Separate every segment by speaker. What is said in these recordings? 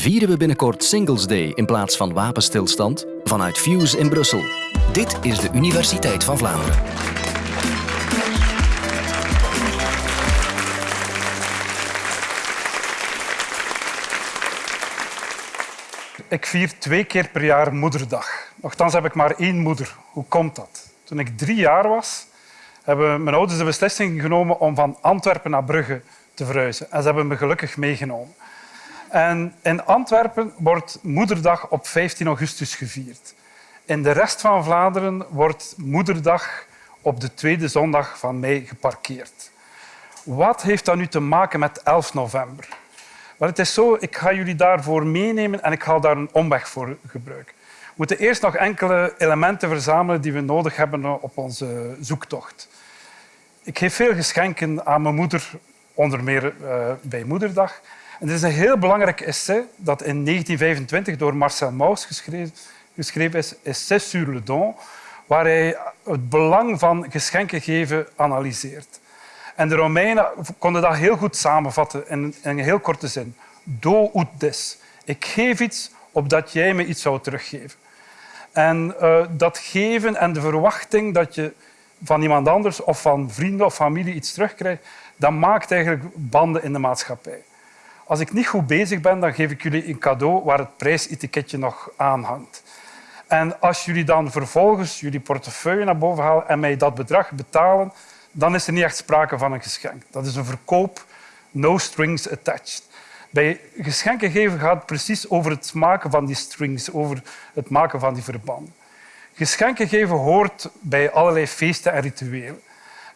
Speaker 1: vieren we binnenkort Singles Day in plaats van wapenstilstand vanuit Fuse in Brussel. Dit is de Universiteit van Vlaanderen.
Speaker 2: Ik vier twee keer per jaar moederdag. Nochtans heb ik maar één moeder. Hoe komt dat? Toen ik drie jaar was, hebben mijn ouders de beslissing genomen om van Antwerpen naar Brugge te verhuizen. En ze hebben me gelukkig meegenomen. En in Antwerpen wordt Moederdag op 15 augustus gevierd. In de rest van Vlaanderen wordt Moederdag op de tweede zondag van mei geparkeerd. Wat heeft dat nu te maken met 11 november? Maar het is zo, ik ga jullie daarvoor meenemen en ik ga daar een omweg voor gebruiken. We moeten eerst nog enkele elementen verzamelen die we nodig hebben op onze zoektocht. Ik geef veel geschenken aan mijn moeder, onder meer uh, bij Moederdag. En er is een heel belangrijk essay dat in 1925 door Marcel Mauss geschreven, geschreven is, Essai sur le don, waar hij het belang van geschenken geven analyseert. En de Romeinen konden dat heel goed samenvatten in, een heel korte zin. Do ut des. Ik geef iets opdat jij me iets zou teruggeven. En uh, dat geven en de verwachting dat je van iemand anders of van vrienden of familie iets terugkrijgt, dat maakt eigenlijk banden in de maatschappij. Als ik niet goed bezig ben, dan geef ik jullie een cadeau waar het prijsetiketje nog aan hangt. En als jullie dan vervolgens jullie portefeuille naar boven halen en mij dat bedrag betalen, dan is er niet echt sprake van een geschenk. Dat is een verkoop, no strings attached. Bij geschenken geven gaat het precies over het maken van die strings, over het maken van die verbanden. Geschenken geven hoort bij allerlei feesten en rituelen.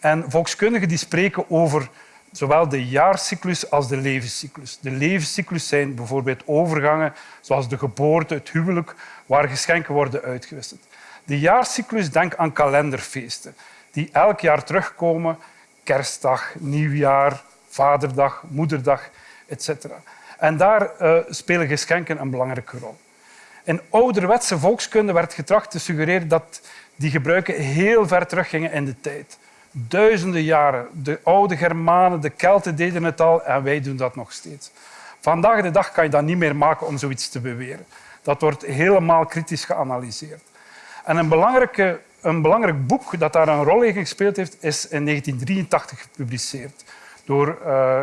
Speaker 2: En volkskundigen die spreken over zowel de jaarcyclus als de levenscyclus. De levenscyclus zijn bijvoorbeeld overgangen, zoals de geboorte, het huwelijk, waar geschenken worden uitgewisseld. De jaarcyclus, denk aan kalenderfeesten die elk jaar terugkomen. Kerstdag, nieuwjaar, vaderdag, moederdag, etc. En daar uh, spelen geschenken een belangrijke rol. In ouderwetse volkskunde werd getracht te suggereren dat die gebruiken heel ver teruggingen in de tijd. Duizenden jaren. De oude Germanen, de Kelten deden het al en wij doen dat nog steeds. Vandaag de dag kan je dat niet meer maken om zoiets te beweren. Dat wordt helemaal kritisch geanalyseerd. En een, belangrijke, een belangrijk boek dat daar een rol in gespeeld heeft, is in 1983 gepubliceerd door uh,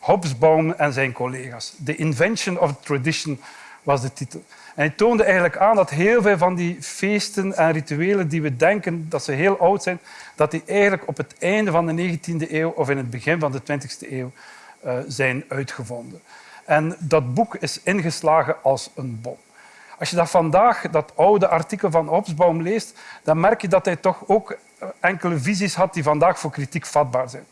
Speaker 2: Hobsbawm en zijn collega's. The Invention of Tradition was de titel. Hij toonde eigenlijk aan dat heel veel van die feesten en rituelen die we denken dat ze heel oud zijn, dat die eigenlijk op het einde van de 19e eeuw of in het begin van de 20e eeuw uh, zijn uitgevonden. En dat boek is ingeslagen als een bom. Als je dat vandaag, dat oude artikel van Hobsbawm leest, dan merk je dat hij toch ook eh, enkele visies had die vandaag voor kritiek vatbaar zijn.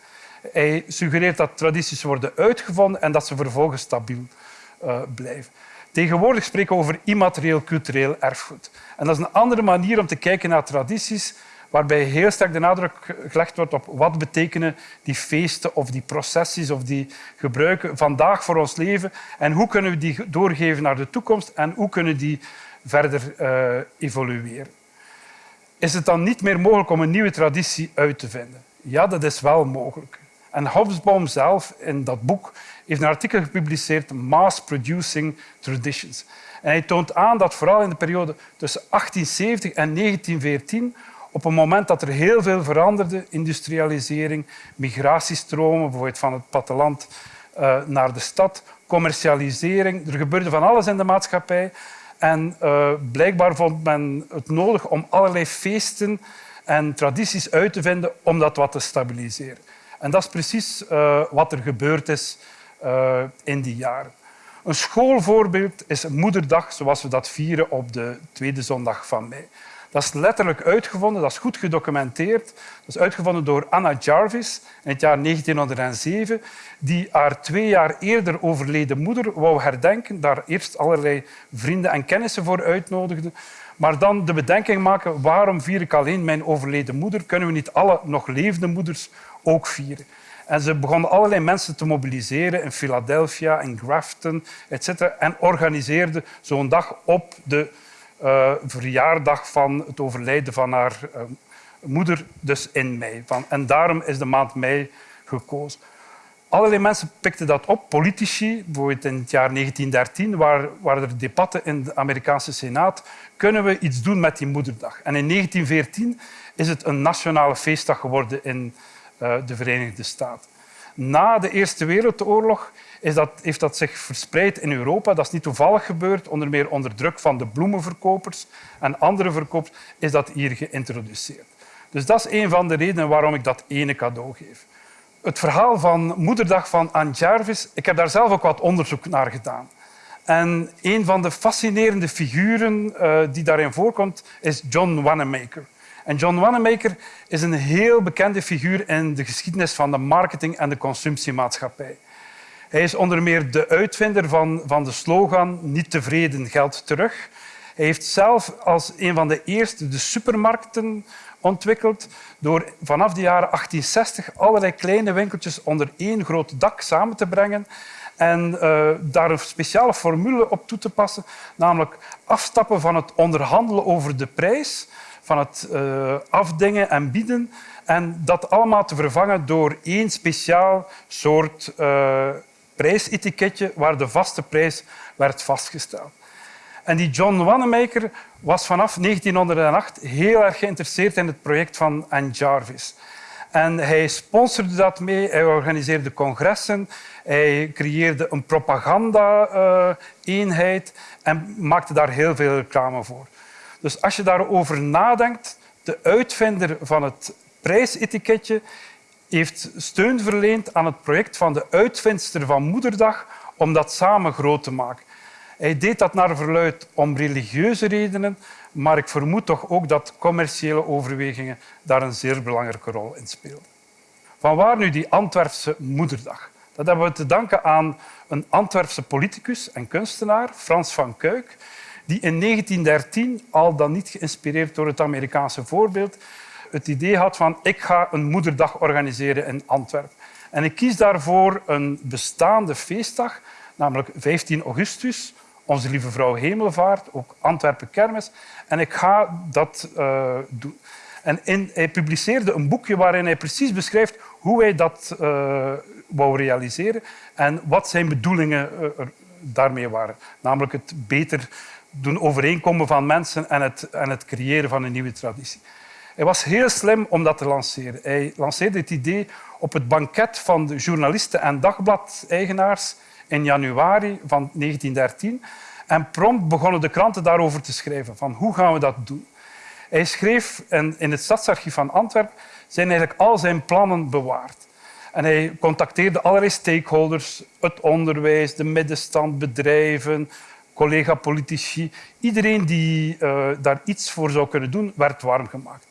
Speaker 2: Hij suggereert dat tradities worden uitgevonden en dat ze vervolgens stabiel uh, blijven. Tegenwoordig spreken we over immaterieel cultureel erfgoed. En dat is een andere manier om te kijken naar tradities, waarbij heel sterk de nadruk gelegd wordt op wat betekenen die feesten of die processies of die gebruiken vandaag voor ons leven en hoe kunnen we die doorgeven naar de toekomst en hoe kunnen die verder uh, evolueren. Is het dan niet meer mogelijk om een nieuwe traditie uit te vinden? Ja, dat is wel mogelijk. En Hobsbawm zelf in dat boek heeft een artikel gepubliceerd, Mass Producing Traditions. En hij toont aan dat vooral in de periode tussen 1870 en 1914, op een moment dat er heel veel veranderde, industrialisering, migratiestromen, bijvoorbeeld van het platteland uh, naar de stad, commercialisering, er gebeurde van alles in de maatschappij. En uh, blijkbaar vond men het nodig om allerlei feesten en tradities uit te vinden om dat wat te stabiliseren. En dat is precies uh, wat er gebeurd is uh, in die jaren. Een schoolvoorbeeld is Moederdag, zoals we dat vieren op de tweede zondag van mei. Dat is letterlijk uitgevonden, dat is goed gedocumenteerd. Dat is uitgevonden door Anna Jarvis in het jaar 1907, die haar twee jaar eerder overleden moeder wou herdenken, daar eerst allerlei vrienden en kennissen voor uitnodigde, maar dan de bedenking maken waarom vier ik alleen mijn overleden moeder? Kunnen we niet alle nog levende moeders ook vieren? En ze begonnen allerlei mensen te mobiliseren in Philadelphia, in Grafton, etc. En organiseerden zo'n dag op de uh, verjaardag van het overlijden van haar uh, moeder, dus in mei. Van, en daarom is de maand mei gekozen. Allerlei mensen pikten dat op, politici. Bijvoorbeeld in het jaar 1913 waren, waren er debatten in de Amerikaanse Senaat. Kunnen we iets doen met die moederdag? En in 1914 is het een nationale feestdag geworden in de Verenigde Staten. Na de Eerste Wereldoorlog is dat, heeft dat zich verspreid in Europa. Dat is niet toevallig gebeurd. Onder meer onder druk van de bloemenverkopers en andere verkopers is dat hier geïntroduceerd. Dus dat is een van de redenen waarom ik dat ene cadeau geef. Het verhaal van Moederdag van Anne Jarvis, ik heb daar zelf ook wat onderzoek naar gedaan. En een van de fascinerende figuren uh, die daarin voorkomt is John Wanamaker. En John Wanamaker is een heel bekende figuur in de geschiedenis van de marketing en de consumptiemaatschappij. Hij is onder meer de uitvinder van, van de slogan Niet tevreden, geld terug. Hij heeft zelf als een van de eerste de supermarkten ontwikkeld door vanaf de jaren 1860 allerlei kleine winkeltjes onder één groot dak samen te brengen en uh, daar een speciale formule op toe te passen, namelijk afstappen van het onderhandelen over de prijs, van het uh, afdingen en bieden en dat allemaal te vervangen door één speciaal soort uh, prijsetiketje waar de vaste prijs werd vastgesteld. En die John Wanamaker was vanaf 1908 heel erg geïnteresseerd in het project van Anne Jarvis. En hij sponsorde dat mee, hij organiseerde congressen, hij creëerde een propaganda-eenheid en maakte daar heel veel reclame voor. Dus als je daarover nadenkt, de uitvinder van het prijsetiketje heeft steun verleend aan het project van de uitvindster van Moederdag om dat samen groot te maken. Hij deed dat naar verluid om religieuze redenen, maar ik vermoed toch ook dat commerciële overwegingen daar een zeer belangrijke rol in speelden. Vanwaar nu die Antwerpse Moederdag? Dat hebben we te danken aan een Antwerpse politicus en kunstenaar, Frans van Kuik, die in 1913, al dan niet geïnspireerd door het Amerikaanse voorbeeld, het idee had van ik ga een moederdag organiseren in Antwerpen. En ik kies daarvoor een bestaande feestdag, namelijk 15 augustus, onze Lieve Vrouw Hemelvaart, ook Antwerpen Kermis. En ik ga dat uh, doen. En hij publiceerde een boekje waarin hij precies beschrijft hoe hij dat uh, wou realiseren en wat zijn bedoelingen uh, daarmee waren. Namelijk het beter doen overeenkomen van mensen en het, en het creëren van een nieuwe traditie. Hij was heel slim om dat te lanceren. Hij lanceerde het idee op het banket van de journalisten en dagbladeigenaars in januari van 1913. En prompt begonnen de kranten daarover te schrijven. Van hoe gaan we dat doen? Hij schreef en in het stadsarchief van Antwerpen zijn eigenlijk al zijn plannen bewaard. En hij contacteerde allerlei stakeholders, het onderwijs, de middenstand, bedrijven, collega-politici. Iedereen die uh, daar iets voor zou kunnen doen, werd warm gemaakt.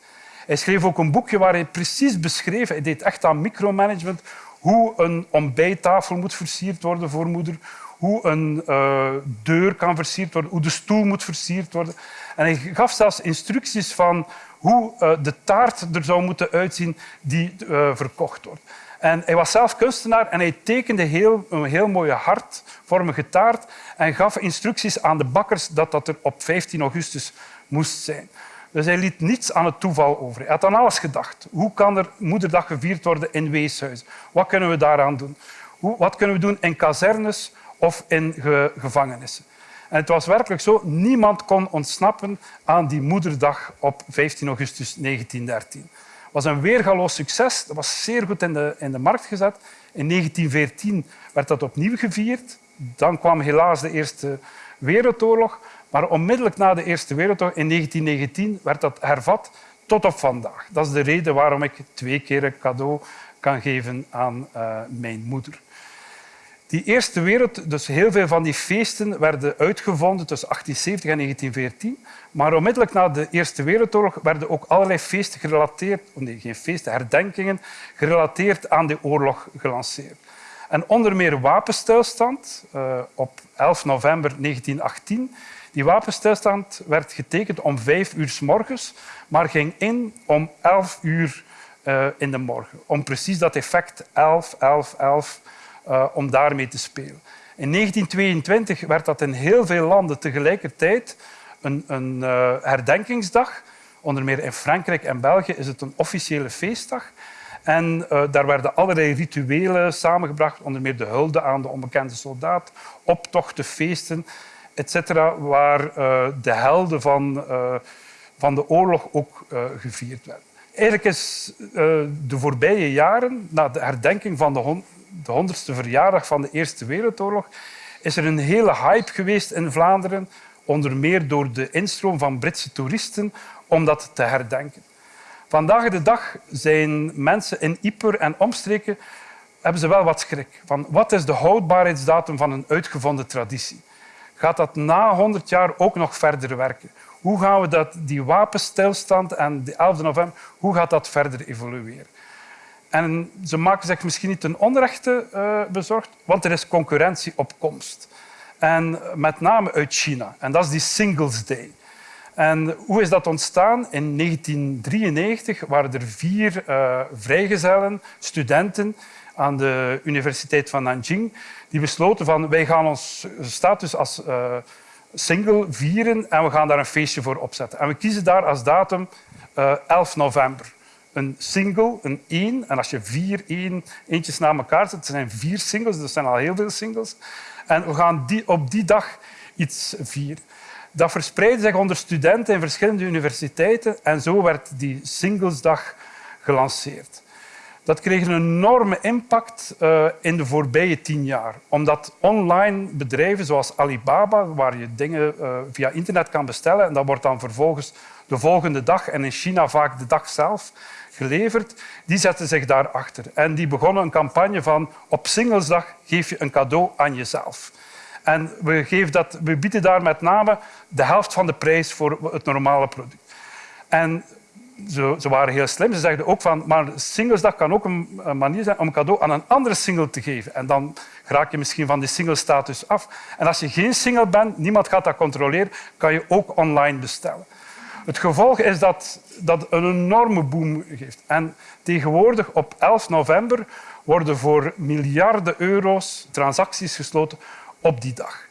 Speaker 2: Hij schreef ook een boekje waar hij precies beschreef, hij deed echt aan micromanagement, hoe een ontbijttafel moet versierd worden voor moeder, hoe een uh, deur kan versierd worden, hoe de stoel moet versierd worden. En hij gaf zelfs instructies van hoe uh, de taart er zou moeten uitzien die verkocht wordt. En hij was zelf kunstenaar en hij tekende heel, een heel mooie hartvormige taart en gaf instructies aan de bakkers dat dat er op 15 augustus moest zijn. Dus hij liet niets aan het toeval over. Hij had aan alles gedacht. Hoe kan er Moederdag gevierd worden in weeshuizen? Wat kunnen we daaraan doen? Wat kunnen we doen in kazernes of in ge gevangenissen? En het was werkelijk zo, niemand kon ontsnappen aan die Moederdag op 15 augustus 1913. Was een weergaloos succes. Dat was zeer goed in de, in de markt gezet. In 1914 werd dat opnieuw gevierd. Dan kwam helaas de Eerste Wereldoorlog. Maar onmiddellijk na de Eerste Wereldoorlog, in 1919, werd dat hervat tot op vandaag. Dat is de reden waarom ik twee keer een cadeau kan geven aan uh, mijn moeder. Die Eerste Wereld, dus heel veel van die feesten werden uitgevonden tussen 1870 en 1914. Maar onmiddellijk na de Eerste Wereldoorlog werden ook allerlei feesten gerelateerd, oh nee, geen feesten, herdenkingen, gerelateerd aan de oorlog gelanceerd. En onder meer wapenstilstand uh, op 11 november 1918 die wapenstilstand werd getekend om vijf uur s morgens, maar ging in om elf uur uh, in de morgen. Om precies dat effect 11, 11, 11, uh, om daarmee te spelen. In 1922 werd dat in heel veel landen tegelijkertijd een, een uh, herdenkingsdag. Onder meer in Frankrijk en België is het een officiële feestdag. En uh, daar werden allerlei rituelen samengebracht, onder meer de hulde aan de onbekende soldaat, optochten, feesten, etc., waar de helden van, van de oorlog ook gevierd werden. Eigenlijk is de voorbije jaren, na de herdenking van de, hon de 100ste verjaardag van de Eerste Wereldoorlog, is er een hele hype geweest in Vlaanderen, onder meer door de instroom van Britse toeristen, om dat te herdenken. Vandaag de dag zijn mensen in Ieper en omstreken hebben ze wel wat schrik. Van wat is de houdbaarheidsdatum van een uitgevonden traditie? Gaat dat na 100 jaar ook nog verder werken? Hoe gaan we dat, die wapenstilstand en de 11 november, hoe gaat dat verder evolueren? En ze maken zich misschien niet ten onrechte uh, bezorgd, want er is concurrentie op komst. En met name uit China. En dat is die Singles Day. En hoe is dat ontstaan? In 1993 waren er vier uh, vrijgezellen, studenten aan de Universiteit van Nanjing, die besloten van wij gaan ons status als uh, single vieren en we gaan daar een feestje voor opzetten. En we kiezen daar als datum uh, 11 november. Een single, een één. En als je vier één, eentjes na elkaar zet, zijn vier singles, dus er zijn al heel veel singles. En we gaan die, op die dag iets vieren. Dat verspreidde zich onder studenten in verschillende universiteiten en zo werd die Singlesdag gelanceerd. Dat kreeg een enorme impact uh, in de voorbije tien jaar. Omdat online bedrijven zoals Alibaba, waar je dingen uh, via internet kan bestellen en dat wordt dan vervolgens de volgende dag en in China vaak de dag zelf geleverd, die zetten zich daarachter. En die begonnen een campagne van op Singlesdag geef je een cadeau aan jezelf. En we, geven dat, we bieden daar met name de helft van de prijs voor het normale product. En ze, ze, waren heel slim. Ze zeiden ook van, maar singlesdag kan ook een, manier zijn om een cadeau aan een andere single te geven. En dan raak je misschien van die single-status af. En als je geen single bent, niemand gaat dat controleren, kan je ook online bestellen. Het gevolg is dat dat een enorme boom geeft. En tegenwoordig, op 11 november, worden voor miljarden euro's transacties gesloten op die dag.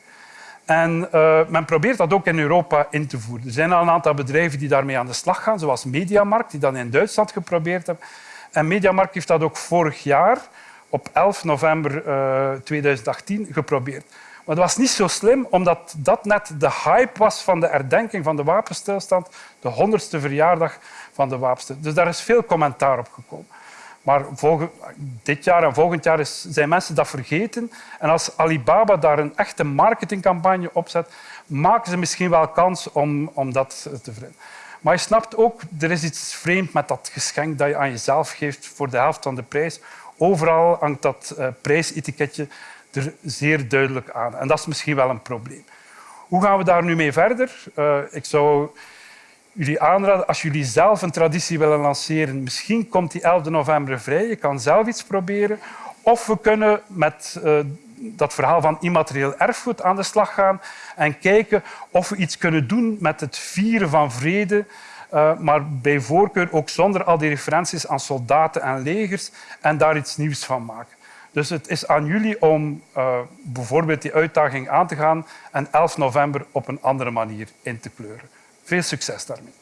Speaker 2: En uh, men probeert dat ook in Europa in te voeren. Er zijn al een aantal bedrijven die daarmee aan de slag gaan, zoals Mediamarkt, die dat in Duitsland geprobeerd hebben. En Mediamarkt heeft dat ook vorig jaar, op 11 november uh, eh, 2018, geprobeerd. Maar dat was niet zo slim, omdat dat net de hype was van de herdenking van de wapenstilstand, de honderdste verjaardag van de wapenstilstand. Dus daar is veel commentaar op gekomen. Maar dit jaar en volgend jaar zijn mensen dat vergeten. En als Alibaba daar een echte marketingcampagne op zet, maken ze misschien wel kans om, om dat te veranderen. Maar je snapt ook, er is iets vreemd met dat geschenk dat je aan jezelf geeft voor de helft van de prijs. Overal hangt dat uh, prijsetiketje er zeer duidelijk aan. En dat is misschien wel een probleem. Hoe gaan we daar nu mee verder? Uh, ik zou jullie aanraden, als jullie zelf een traditie willen lanceren, misschien komt die 11 november vrij, je kan zelf iets proberen. Of we kunnen met uh, dat verhaal van immaterieel erfgoed aan de slag gaan en kijken of we iets kunnen doen met het vieren van vrede, uh, maar bij voorkeur ook zonder al die referenties aan soldaten en legers en daar iets nieuws van maken. Dus het is aan jullie om uh, bijvoorbeeld die uitdaging aan te gaan en 11 november op een andere manier in te kleuren. Veel succes daarmee.